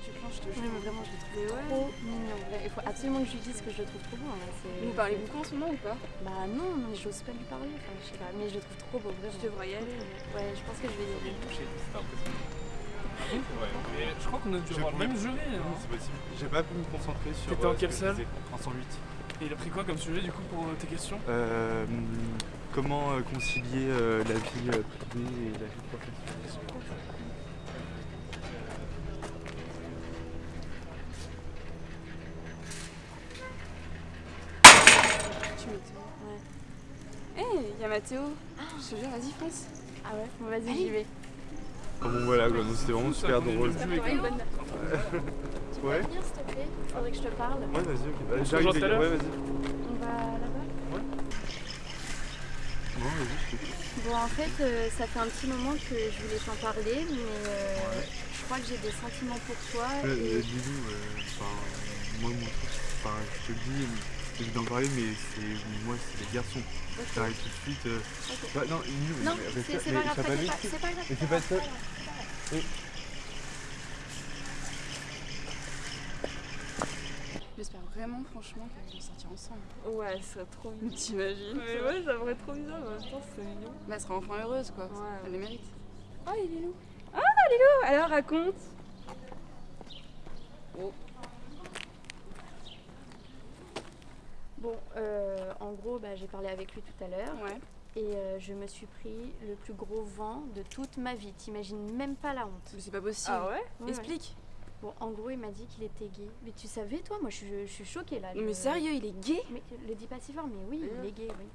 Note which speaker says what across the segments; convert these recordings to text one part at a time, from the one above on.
Speaker 1: que tu planches, je te
Speaker 2: Oui,
Speaker 1: jure.
Speaker 2: mais vraiment, je le trouve
Speaker 1: ouais.
Speaker 2: trop mignon. Il faut absolument que je lui dise que je le trouve trop beau. hein,
Speaker 1: Vous parlez beaucoup en ce moment ou pas?
Speaker 2: Bah non, mais j'ose pas lui parler. Enfin, je sais pas, mais je le trouve trop beau, vraiment.
Speaker 1: Tu devrais y aller.
Speaker 2: Ouais, je pense que je vais y aller.
Speaker 3: C'est impressionnant. Ouais.
Speaker 4: Je crois qu'on a dû
Speaker 3: Je
Speaker 4: avoir le même jury. hein.
Speaker 3: Non, c'est possible. J'ai pas pu me concentrer sur.
Speaker 4: T'étais en
Speaker 3: euh,
Speaker 4: quelle
Speaker 3: que je
Speaker 4: salle.
Speaker 3: En 108.
Speaker 4: Et il a pris quoi comme sujet du coup pour euh, tes questions?
Speaker 3: Euh, comment euh, concilier euh, la vie privée et la vie professionnelle
Speaker 1: Tu m'étonnes.
Speaker 2: Ouais.
Speaker 1: Hé, il y a Mathéo. Je te jure, vas-y, fonce.
Speaker 2: Ah ouais Bon, vas-y, j'y vais.
Speaker 3: Ah bon voilà, quoi, c'était vraiment super
Speaker 4: le
Speaker 3: drôle.
Speaker 2: Tu peux
Speaker 3: Ouais.
Speaker 2: venir, s'il te plaît Faudrait que je te parle.
Speaker 3: Ouais, vas-y, ok. Bah, J'arrive, ouais, vas-y.
Speaker 2: On va là-bas
Speaker 3: Bon, vas-y, je t'écoute.
Speaker 2: Bon, en fait, euh, ça fait un petit moment que je voulais t'en parler, mais euh, je crois que j'ai des sentiments pour toi.
Speaker 3: Euh,
Speaker 2: et-
Speaker 3: euh, euh, enfin, moi, mon truc, enfin, je te le dis, envie d'en parler, mais c'est, moi, c'est les garçons.
Speaker 2: Ok.
Speaker 3: J'arrive tout de suite. euh, bah, non, Lilou,
Speaker 2: Non,
Speaker 3: mais
Speaker 2: c'est
Speaker 3: mais
Speaker 2: pas grave, c'est pas grave.
Speaker 3: Mais c'est pas
Speaker 2: grave,
Speaker 3: ça.
Speaker 2: c'est pas grave.
Speaker 1: J'espère vraiment, franchement, qu'ils vont sortir ensemble.
Speaker 2: Ouais, ce serait trop mignon.
Speaker 1: T'imagines
Speaker 2: Mais ouais, ça serait trop bizarre, mais en même temps, c'est mignon.
Speaker 1: Bah, elle sera enfin heureuse, quoi.
Speaker 2: Ouais,
Speaker 1: Elle le mérite. Oh, il est Lilou. Ah, Lilou Alors, raconte.
Speaker 2: Bon, euh, en gros, bah, j'ai parlé avec lui tout à l'heure
Speaker 1: Ouais.
Speaker 2: et euh, je me suis pris le plus gros vent de toute ma vie. T'imagines même pas la honte.
Speaker 1: Mais c'est pas possible.
Speaker 2: ouais Ouais,
Speaker 1: Explique.
Speaker 2: ouais. Bon, en gros, il m'a dit qu'il était gay. Mais tu savais, toi? Moi, je suis, je suis choquée là.
Speaker 1: Mais sérieux, il est gay?
Speaker 2: Mais le dis pas si fort, mais oui, il est gay, oui.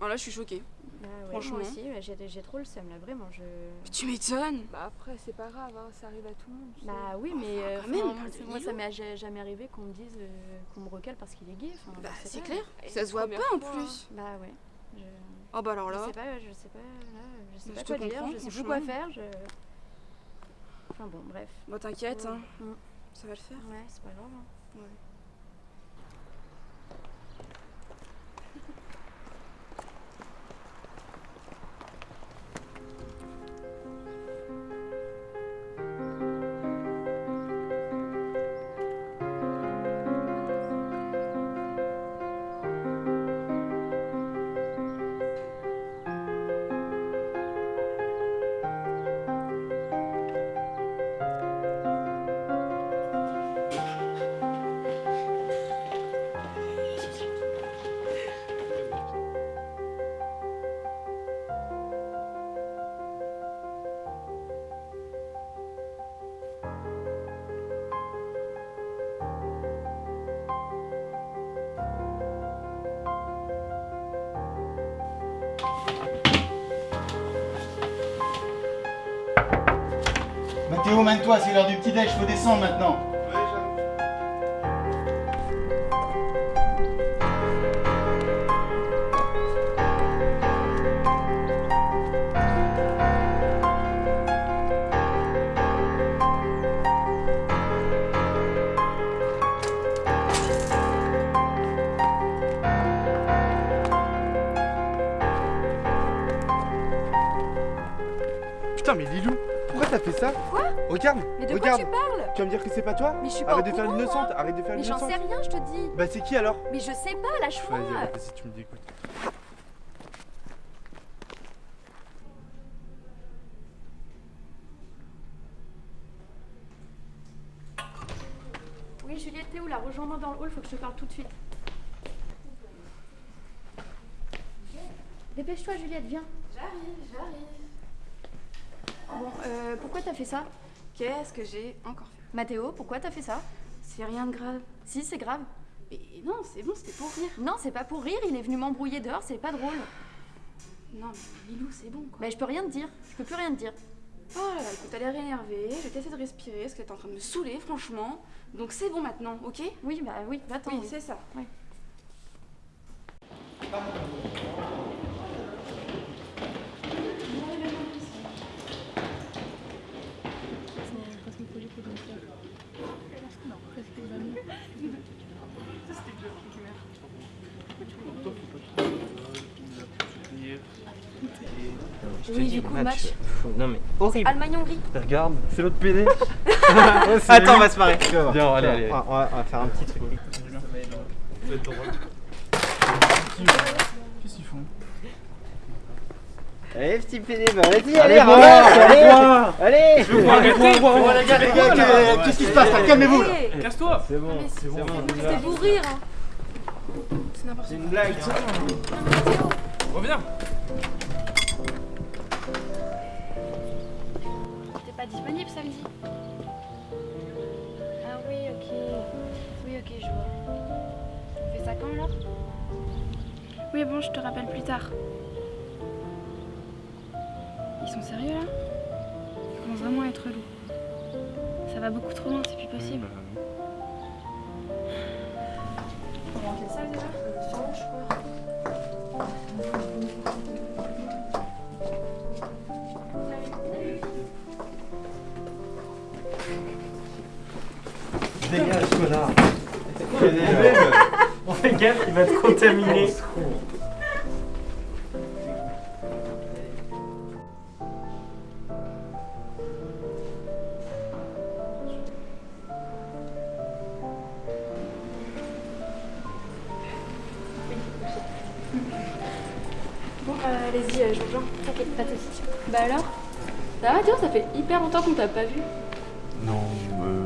Speaker 1: Oh, là, je suis choquée.
Speaker 2: Bah ouais,
Speaker 1: Franchement.
Speaker 2: Moi aussi, ouais, j'ai trop le seum là, vraiment. Je...
Speaker 1: Mais tu m'étonnes.
Speaker 5: Bah après, c'est pas grave, hein, ça arrive à tout le monde. sais.
Speaker 2: Bah oui, mais euh,
Speaker 1: quand même,
Speaker 2: enfin,
Speaker 1: de
Speaker 2: moi, ça m'est ja- jamais arrivé qu'on me dise euh, qu'on me recale parce qu'il est gay. Enfin,
Speaker 1: Bah,
Speaker 2: je
Speaker 1: c'est clair.
Speaker 5: Et
Speaker 1: Ça se voit pas en plus.
Speaker 2: Bah ouais. Je...
Speaker 1: Oh, bah alors
Speaker 2: Je
Speaker 1: là.
Speaker 2: sais pas, je sais pas, là, je sais
Speaker 1: Je
Speaker 2: pas quoi dire, je sais plus quoi faire, je... Enfin bon, bref.
Speaker 1: Bon, t'inquiète, hein.
Speaker 2: Mm.
Speaker 1: ça va le faire.
Speaker 2: Ouais, c'est pas grave. hein.
Speaker 6: Mathéo, mène-toi, c'est l'heure du petit-déj, faut descendre maintenant.
Speaker 3: Fait ça
Speaker 2: Quoi
Speaker 3: Regarde,
Speaker 2: Mais de
Speaker 3: regarde.
Speaker 2: quoi tu parles
Speaker 3: Tu vas me dire que c'est pas toi
Speaker 2: Mais je suis pas
Speaker 3: Arrête
Speaker 2: au
Speaker 3: de faire l'innocente, arrête de faire
Speaker 2: Mais j'en
Speaker 3: l'innocente.
Speaker 2: sais rien, je te dis.
Speaker 3: Bah c'est qui alors
Speaker 2: Mais je sais pas, lâche-moi.
Speaker 3: Vas-y, vas-y, tu me dégoûtes.
Speaker 2: Oui, Juliette, t'es où là Rejoins-moi dans le hall, faut que je te parle tout de suite. Dépêche-toi, Juliette, viens.
Speaker 1: J'arrive, j'arrive.
Speaker 2: Bon, euh, pourquoi t'as fait ça?
Speaker 1: Qu'est-ce que j'ai encore fait?
Speaker 2: Mathéo, pourquoi t'as fait ça?
Speaker 1: C'est rien de grave.
Speaker 2: Si, c'est grave.
Speaker 1: Mais non, c'est bon, c'était pour rire.
Speaker 2: Non, c'est pas pour rire, il est venu m'embrouiller dehors, c'est pas drôle.
Speaker 1: Non, mais Lilou, c'est bon, quoi.
Speaker 2: Bah, je peux rien te dire, je peux plus rien te dire.
Speaker 1: Oh là là, écoute, t'as l'air énervée, je vais t'essayer de respirer parce que t'es en train de me saouler, franchement. Donc c'est bon maintenant, ok?
Speaker 2: Oui, bah oui, va-t'en.
Speaker 1: Oui,
Speaker 2: oui.
Speaker 1: c'est ça.
Speaker 7: Je te
Speaker 2: Oui,
Speaker 7: dis,
Speaker 2: du coup, match.
Speaker 7: Non mais horrible.
Speaker 2: Allemagne-Hongrie.
Speaker 7: Regarde, c'est l'autre PD.
Speaker 8: Attends, on va se marrer.
Speaker 7: Viens, allez, allez.
Speaker 8: On va, on va faire un petit truc.
Speaker 4: Qu'est-ce qu'ils font
Speaker 8: Allez, petit PD, bah vas-y,
Speaker 7: Allez,
Speaker 8: allez,
Speaker 7: allez,
Speaker 8: allez,
Speaker 6: les gars, les gars, que- qu'est-ce qui se passe là Calmez-vous là
Speaker 4: Casse-toi
Speaker 7: C'est bon, c'est bon.
Speaker 2: C'était pour rire. hein.
Speaker 1: C'est n'importe
Speaker 8: C'est une blague.
Speaker 4: Reviens
Speaker 2: Alors Oui, bon, je te rappelle plus tard. Ils sont sérieux là? Ça commence vraiment à être relou. Ça va beaucoup trop loin, c'est plus possible.
Speaker 1: Comment on fait ça déjà? Sûrement, je crois.
Speaker 7: Dégage, connard. On fait gaffe, il va te contaminer.
Speaker 2: Bon, euh, allez-y, euh, je rejoins. T'inquiète, pas de soucis. Bah alors? Ça va, Théo Ça fait hyper longtemps qu'on t'a pas vu.
Speaker 3: Non, euh, non, là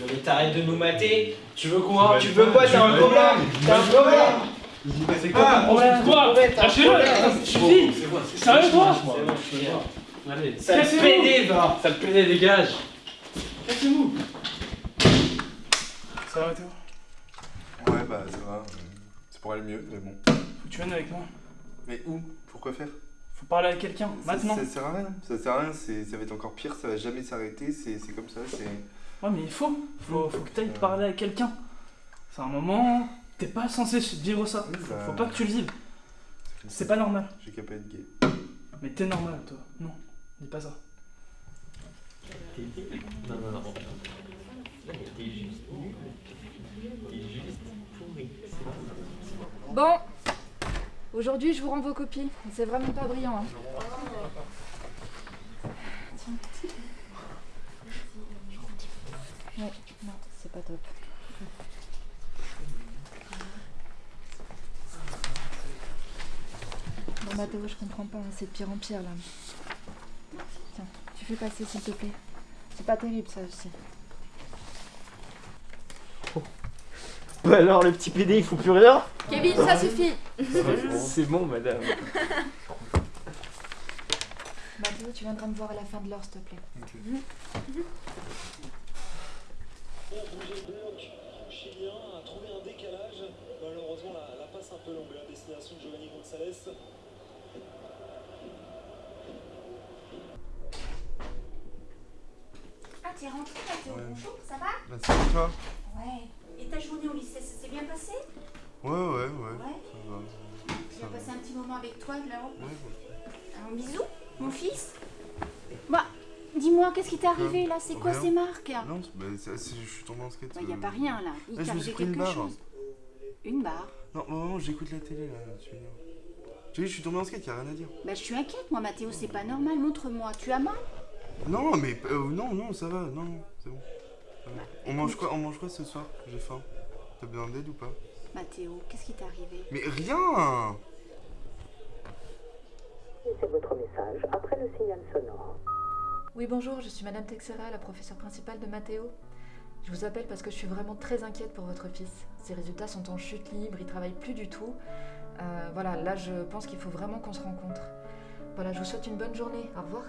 Speaker 8: Non mais t'arrêtes de nous mater Tu veux quoi Tu veux quoi T'as un problème T'as un problème
Speaker 3: C'est
Speaker 8: Ah,
Speaker 4: Problème Quoi Lâchez-le Suffit Sérieux toi
Speaker 8: C'est bon, je suis là.
Speaker 7: Allez,
Speaker 8: Sale
Speaker 4: Cassez-vous.
Speaker 8: PD, va
Speaker 7: ça le PD, dégage.
Speaker 4: Cassez-vous Ça va Théo
Speaker 3: Ouais bah ça va. C'est pour aller mieux, mais bon.
Speaker 4: Faut que tu viennes avec moi.
Speaker 3: Mais où? Pourquoi faire?
Speaker 4: Faut parler à quelqu'un, maintenant.
Speaker 3: Ça, ça sert à rien. Ça sert à rien, c'est- ça va être encore pire, ça va jamais s'arrêter, c'est c'est comme ça, c'est...
Speaker 4: Ouais, mais il faut. Faut, faut que t'ailles parler à quelqu'un. C'est un moment. T'es pas censé vivre ça.
Speaker 3: Oui, bah,
Speaker 4: faut pas que tu le vives. C'est pas normal.
Speaker 3: J'ai qu'à pas être gay.
Speaker 4: Mais t'es normal, toi. Non, dis pas ça.
Speaker 7: Non, non, non. T'es juste. T'es juste pourri.
Speaker 5: Bon, aujourd'hui je vous rends vos copies. C'est vraiment pas brillant. Hein. Tiens. Ouais, non, c'est pas top. Bon Mathéo, je comprends pas, hein, c'est de pire en pire là. Tiens, tu fais passer s'il te plaît. C'est pas terrible ça aussi.
Speaker 8: Bah alors, le petit PD, il faut plus rien
Speaker 5: Kevin, ça suffit
Speaker 7: C'est bon, madame.
Speaker 5: Mathéo, tu viendras me voir à la fin de l'heure s'il te plaît.
Speaker 9: Chilien a trouvé un décalage. Malheureusement, la, la passe un peu longue à destination de Giovanni Gonzalez.
Speaker 10: Ah, t'es rentré là,
Speaker 3: Ouais.
Speaker 10: bonjour, ça va?
Speaker 3: Bah c'est pour toi?
Speaker 10: Ouais. Et ta journée au lycée, ça s'est bien passé?
Speaker 3: Ouais, ouais, ouais.
Speaker 10: Ouais.
Speaker 3: Ça va.
Speaker 10: As passé un petit moment avec toi là-haut?
Speaker 3: Ouais, ouais.
Speaker 10: Un bisou, mon fils? Dis-moi, qu'est-ce qui t'est arrivé là? C'est quoi ces marques?
Speaker 3: Non, bah, je suis tombé en skate.
Speaker 10: Il n'y a
Speaker 3: euh,
Speaker 10: pas rien là. Il
Speaker 3: Là,
Speaker 10: t'est arrivé quelque
Speaker 3: barre.
Speaker 10: chose. Une barre?
Speaker 3: Non, où j'écoute la télé là, tu sais, je suis tombé en skate, y a rien à dire.
Speaker 10: Bah, je suis inquiète, moi, Mathéo, c'est pas normal. Montre-moi. Tu as mal?
Speaker 3: Non, mais euh, non, non, ça va, non, non, c'est bon. On mange quoi, on mange quoi ce soir? J'ai faim. T'as besoin d'aide ou pas?
Speaker 10: Mathéo, qu'est-ce qui t'est arrivé?
Speaker 3: Mais rien
Speaker 11: Laissez votre message après le signal sonore.
Speaker 5: Oui, bonjour, je suis Madame Texera, la professeure principale de Mathéo. Je vous appelle parce que je suis vraiment très inquiète pour votre fils. Ses résultats sont en chute libre, il travaille plus du tout. Euh, voilà, là je pense qu'il faut vraiment qu'on se rencontre. Voilà, je vous souhaite une bonne journée. Au revoir.